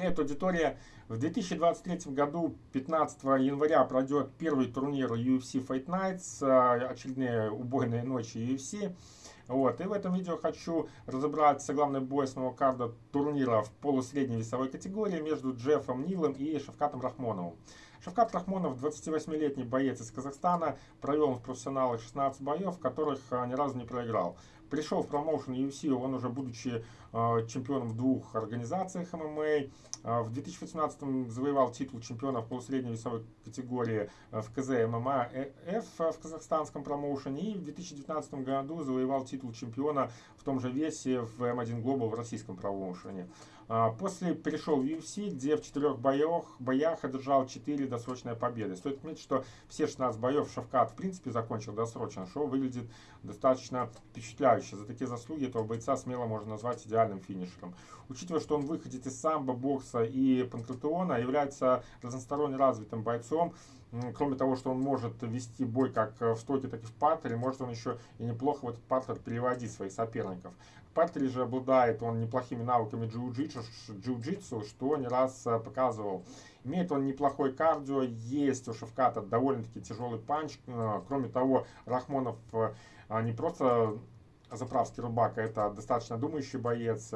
Привет, аудитория! В 2023 году, 15 января, пройдет первый турнир UFC Fight Nights, э, очередные убойные ночи UFC. Вот. И в этом видео хочу разобрать главный бой основного карда турнира в полусредней весовой категории между Джеффом Нилом и Шавкатом Рахмоновым. Шавкат Рахмонов, 28-летний боец из Казахстана, провел в профессионалах 16 боев, в которых э, ни разу не проиграл. Пришел в промоушен UFC, он уже будучи э, чемпионом в двух организациях ММА. Э, в 2018 завоевал титул чемпиона в полусредней весовой категории э, в КЗ ММА F в казахстанском промоушене. И в 2019 году завоевал титул чемпиона в том же весе в М1 Global в российском промоушене. После перешел в UFC, где в четырех боях, боях одержал 4 досрочные победы. Стоит отметить, что все 16 боев Шавкат в принципе закончил досрочно, что выглядит достаточно впечатляюще потрясающе. За такие заслуги этого бойца смело можно назвать идеальным финишером. Учитывая, что он выходит из самбо, бокса и панкратеона, является разносторонне развитым бойцом, кроме того, что он может вести бой как в стойке, так и в партере, может он еще и неплохо в этот партер переводить своих соперников. В же обладает он неплохими навыками джиу-джитсу, джиу что не раз э, показывал. Имеет он неплохой кардио, есть у Шевката довольно-таки тяжелый панч. Э, кроме того, Рахмонов э, не просто заправский рубака это достаточно думающий боец.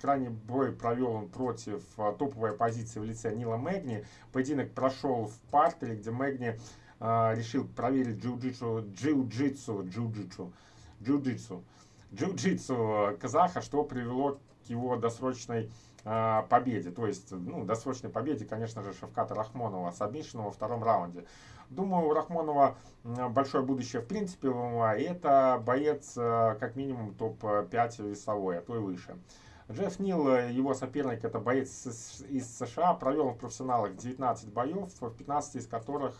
Крайний бой провел он против а, топовой позиции в лице Нила Мэгни. Поединок прошел в партере, где Мэгни э, решил проверить джиу-джитсу, джиу-джитсу, джиу-джитсу, джиу-джитсу, джиу-джитсу казаха, что привело к его досрочной э, победе. То есть, ну, досрочной победе, конечно же, Шавката Рахмонова с во втором раунде. Думаю, у Рахмонова большое будущее в принципе в ММА. И это боец э, как минимум топ-5 весовой, а то и выше. Джефф Нил, его соперник, это боец из США, провел в профессионалах 19 боев, в 15 из которых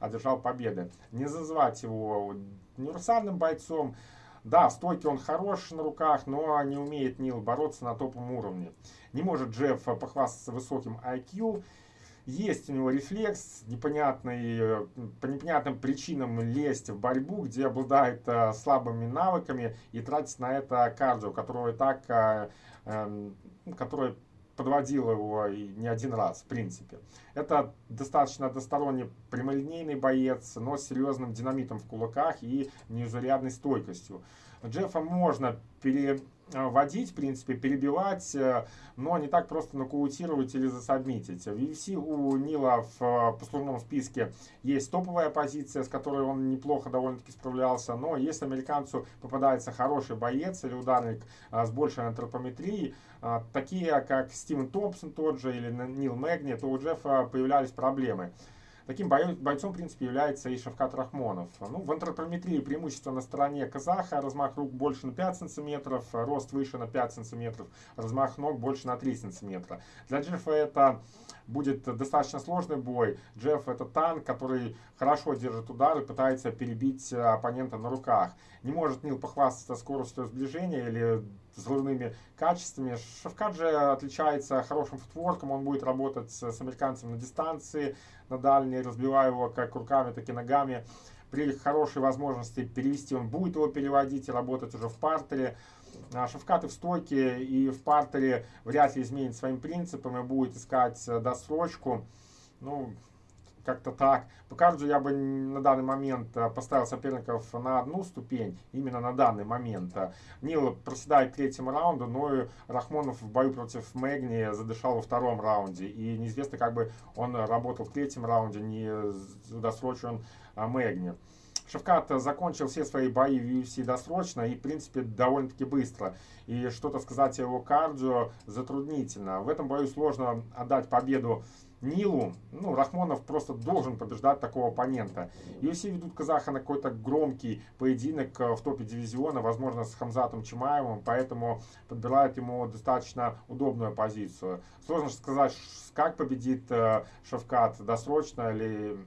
одержал победы. Не называть его универсальным бойцом, да, в стойке он хорош на руках, но не умеет Нил бороться на топовом уровне. Не может Джефф похвастаться высоким IQ есть у него рефлекс непонятный, по непонятным причинам лезть в борьбу, где обладает э, слабыми навыками и тратить на это кардио, которого и так, э, э, которое подводило его и не один раз, в принципе. Это достаточно односторонний прямолинейный боец, но с серьезным динамитом в кулаках и неизурядной стойкостью. Джеффа можно пере водить, в принципе, перебивать, э, но не так просто нокаутировать или засобмитить. В UFC у Нила в э, послужном списке есть топовая позиция, с которой он неплохо довольно-таки справлялся, но если американцу попадается хороший боец или ударник с большей антропометрией, такие как Стивен Томпсон тот же или Нил Мэгни, то у Джеффа появлялись проблемы. Таким бойцом, в принципе, является и Шавкат Рахмонов. Ну, в антропометрии преимущество на стороне казаха, размах рук больше на 5 сантиметров, рост выше на 5 сантиметров, размах ног больше на 3 сантиметра. Для Джеффа это будет достаточно сложный бой. Джефф это танк, который хорошо держит удары, пытается перебить оппонента на руках. Не может Нил похвастаться скоростью сближения или взрывными качествами. Шавкат же отличается хорошим футворком, он будет работать с американцем на дистанции, на дальней, разбивая его как руками, так и ногами. При хорошей возможности перевести он будет его переводить и работать уже в партере. А Шавкаты в стойке и в партере вряд ли изменит своим принципам и будет искать досрочку. Ну, как-то так. По кардио я бы на данный момент э, поставил соперников на одну ступень, именно на данный момент. Нил проседает в третьем раунде, но и Рахмонов в бою против Мэгни задышал во втором раунде. И неизвестно, как бы он работал в третьем раунде, не досрочен а, Мэгни. Шевкат закончил все свои бои в UFC досрочно и, в принципе, довольно-таки быстро. И что-то сказать о его кардио затруднительно. В этом бою сложно отдать победу Нилу, ну, Рахмонов просто должен побеждать такого оппонента. UFC ведут казаха на какой-то громкий поединок э, в топе дивизиона, возможно, с Хамзатом Чимаевым, поэтому подбирают ему достаточно удобную позицию. Сложно сказать, как победит э, Шавкат, досрочно или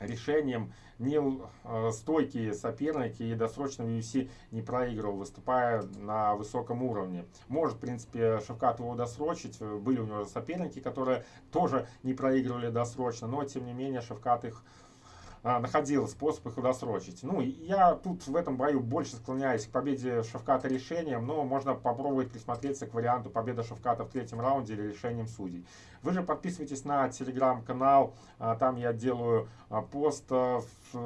решением Нил э, стойкий соперник и досрочно в UFC не проигрывал, выступая на высоком уровне. Может, в принципе, Шавкат его досрочить. Были у него соперники, которые тоже не проигрывали досрочно, но, тем не менее, Шавкат их находил способ их удосрочить. Ну, я тут в этом бою больше склоняюсь к победе Шавката решением, но можно попробовать присмотреться к варианту победы Шавката в третьем раунде или решением судей. Вы же подписывайтесь на телеграм-канал, а, там я делаю а, пост в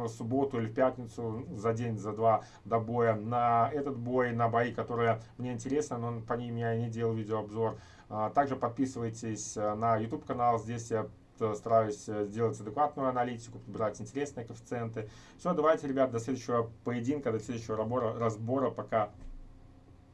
субботу или в пятницу за день, за два до боя на этот бой, на бои, которые мне интересны, но по ним я не делал видеообзор. Также подписывайтесь на YouTube канал, здесь я стараюсь э, сделать адекватную аналитику, подбирать интересные коэффициенты. Все, давайте, ребят, до следующего поединка, до следующего разбора. Пока.